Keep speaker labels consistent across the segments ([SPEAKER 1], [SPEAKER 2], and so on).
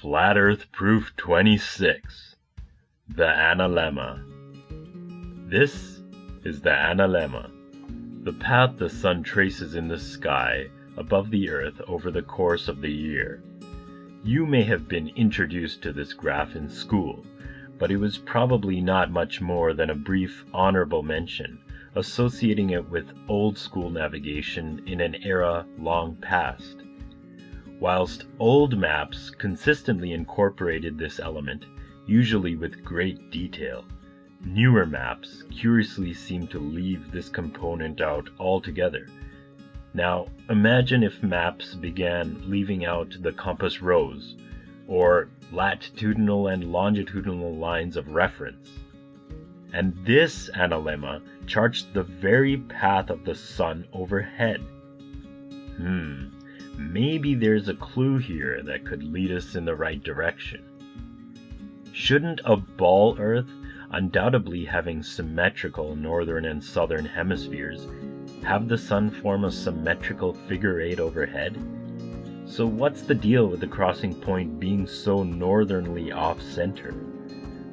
[SPEAKER 1] Flat Earth Proof 26 The Analemma This is the analemma, the path the sun traces in the sky above the earth over the course of the year. You may have been introduced to this graph in school, but it was probably not much more than a brief honorable mention, associating it with old school navigation in an era long past. Whilst old maps consistently incorporated this element, usually with great detail, newer maps curiously seem to leave this component out altogether. Now, imagine if maps began leaving out the compass rose, or latitudinal and longitudinal lines of reference. And this analemma charts the very path of the sun overhead. Hmm, maybe there's a clue here that could lead us in the right direction. Shouldn't a ball Earth, undoubtedly having symmetrical northern and southern hemispheres, have the sun form a symmetrical figure eight overhead? So what's the deal with the crossing point being so northernly off center?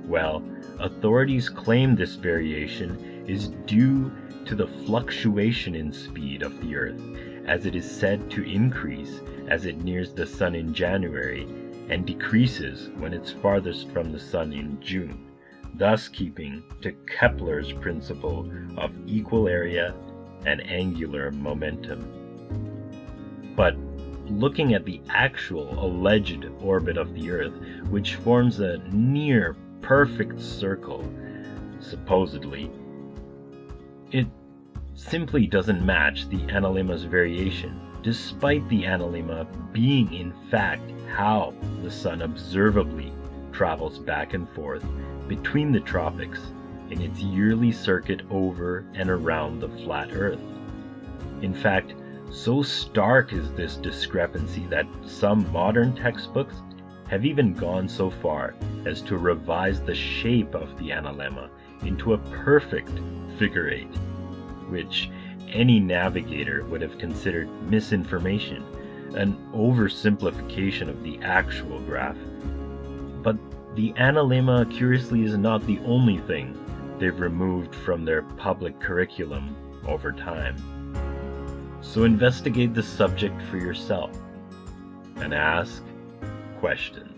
[SPEAKER 1] Well, authorities claim this variation is due to the fluctuation in speed of the Earth, as it is said to increase as it nears the Sun in January and decreases when it's farthest from the Sun in June, thus keeping to Kepler's principle of equal area and angular momentum. But looking at the actual alleged orbit of the Earth, which forms a near perfect circle, supposedly, it simply doesn't match the analemma's variation, despite the analemma being in fact how the sun observably travels back and forth between the tropics in its yearly circuit over and around the flat Earth. In fact, so stark is this discrepancy that some modern textbooks have even gone so far as to revise the shape of the analemma into a perfect figure eight, which any navigator would have considered misinformation, an oversimplification of the actual graph. But the analemma, curiously, is not the only thing they've removed from their public curriculum over time. So investigate the subject for yourself and ask questions.